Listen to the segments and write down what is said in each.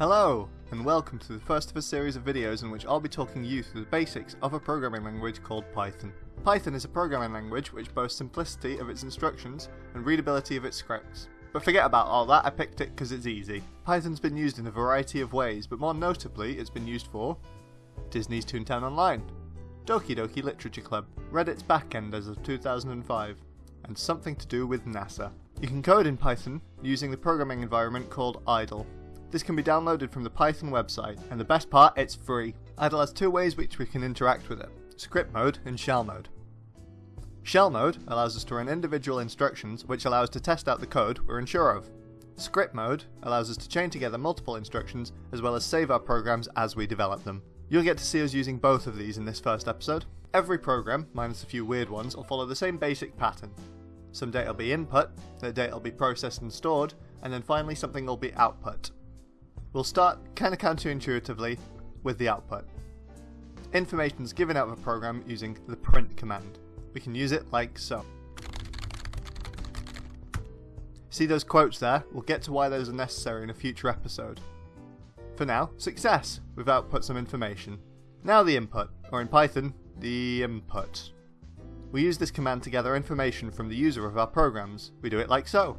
Hello, and welcome to the first of a series of videos in which I'll be talking you through the basics of a programming language called Python. Python is a programming language which boasts simplicity of its instructions and readability of its scripts. But forget about all that, I picked it because it's easy. Python's been used in a variety of ways, but more notably it's been used for Disney's Toontown Online, Doki Doki Literature Club, Reddit's backend as of 2005, and something to do with NASA. You can code in Python using the programming environment called IDLE. This can be downloaded from the Python website, and the best part, it's free. IDLE has two ways which we can interact with it, script mode and shell mode. Shell mode allows us to run individual instructions which allow us to test out the code we're unsure of. Script mode allows us to chain together multiple instructions as well as save our programs as we develop them. You'll get to see us using both of these in this first episode. Every program, minus a few weird ones, will follow the same basic pattern. Some data will be input, the data will be processed and stored, and then finally something will be output. We'll start kinda counterintuitively with the output. Information is given out of a program using the print command. We can use it like so. See those quotes there? We'll get to why those are necessary in a future episode. For now, success! We've output some information. Now the input, or in Python, the input. We use this command to gather information from the user of our programs. We do it like so.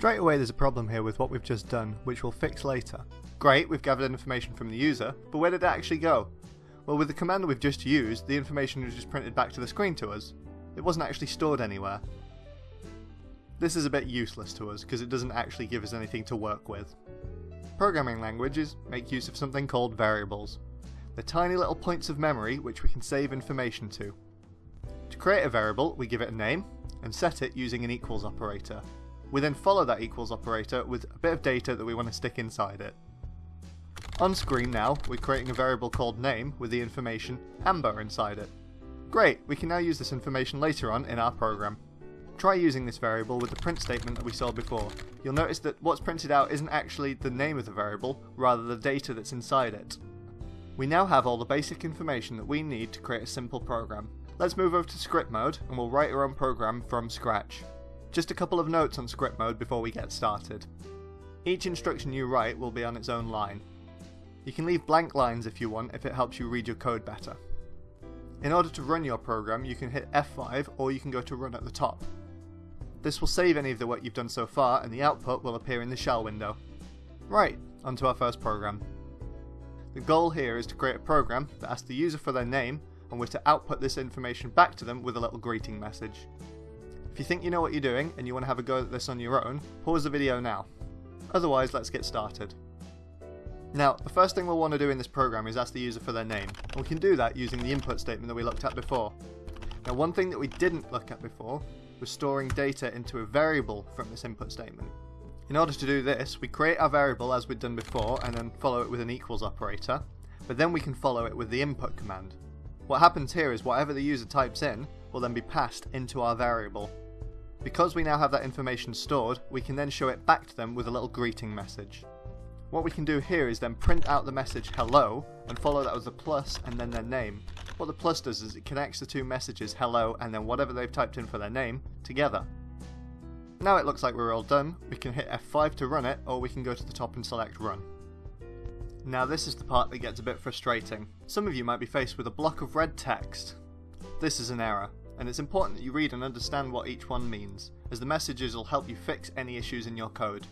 Straight away there's a problem here with what we've just done, which we'll fix later. Great, we've gathered information from the user, but where did it actually go? Well with the command that we've just used, the information was just printed back to the screen to us. It wasn't actually stored anywhere. This is a bit useless to us because it doesn't actually give us anything to work with. Programming languages make use of something called variables. They're tiny little points of memory which we can save information to. To create a variable, we give it a name and set it using an equals operator. We then follow that equals operator with a bit of data that we want to stick inside it. On screen now, we're creating a variable called name with the information amber inside it. Great, we can now use this information later on in our program. Try using this variable with the print statement that we saw before. You'll notice that what's printed out isn't actually the name of the variable, rather the data that's inside it. We now have all the basic information that we need to create a simple program. Let's move over to script mode and we'll write our own program from scratch. Just a couple of notes on script mode before we get started. Each instruction you write will be on its own line. You can leave blank lines if you want if it helps you read your code better. In order to run your program you can hit F5 or you can go to run at the top. This will save any of the work you've done so far and the output will appear in the shell window. Right, onto our first program. The goal here is to create a program that asks the user for their name and we're to output this information back to them with a little greeting message. If you think you know what you're doing and you want to have a go at this on your own, pause the video now. Otherwise, let's get started. Now, the first thing we'll want to do in this program is ask the user for their name, and we can do that using the input statement that we looked at before. Now, one thing that we didn't look at before was storing data into a variable from this input statement. In order to do this, we create our variable as we'd done before and then follow it with an equals operator, but then we can follow it with the input command. What happens here is whatever the user types in will then be passed into our variable. Because we now have that information stored, we can then show it back to them with a little greeting message. What we can do here is then print out the message hello and follow that with a plus and then their name. What the plus does is it connects the two messages hello and then whatever they've typed in for their name together. Now it looks like we're all done, we can hit F5 to run it or we can go to the top and select run. Now this is the part that gets a bit frustrating. Some of you might be faced with a block of red text. This is an error, and it's important that you read and understand what each one means, as the messages will help you fix any issues in your code.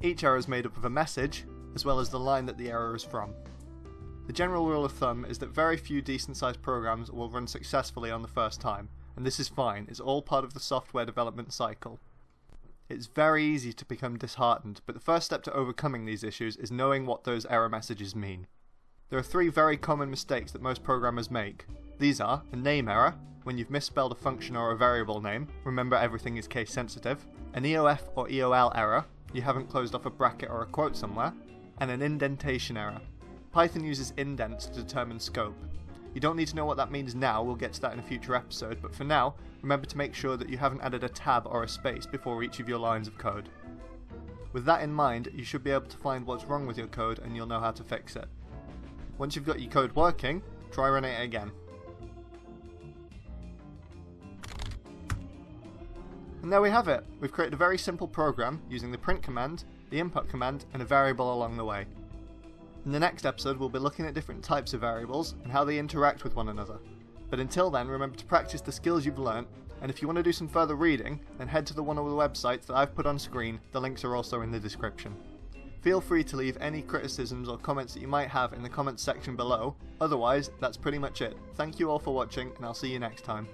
Each error is made up of a message, as well as the line that the error is from. The general rule of thumb is that very few decent sized programs will run successfully on the first time, and this is fine, it's all part of the software development cycle. It's very easy to become disheartened, but the first step to overcoming these issues is knowing what those error messages mean. There are three very common mistakes that most programmers make. These are a name error, when you've misspelled a function or a variable name, remember everything is case sensitive, an EOF or EOL error, you haven't closed off a bracket or a quote somewhere, and an indentation error. Python uses indents to determine scope. You don't need to know what that means now, we'll get to that in a future episode, but for now, remember to make sure that you haven't added a tab or a space before each of your lines of code. With that in mind, you should be able to find what's wrong with your code and you'll know how to fix it. Once you've got your code working, try running it again. And there we have it. We've created a very simple program using the print command, the input command, and a variable along the way. In the next episode, we'll be looking at different types of variables and how they interact with one another. But until then, remember to practice the skills you've learnt, and if you want to do some further reading, then head to the one of the websites that I've put on screen, the links are also in the description. Feel free to leave any criticisms or comments that you might have in the comments section below, otherwise, that's pretty much it. Thank you all for watching, and I'll see you next time.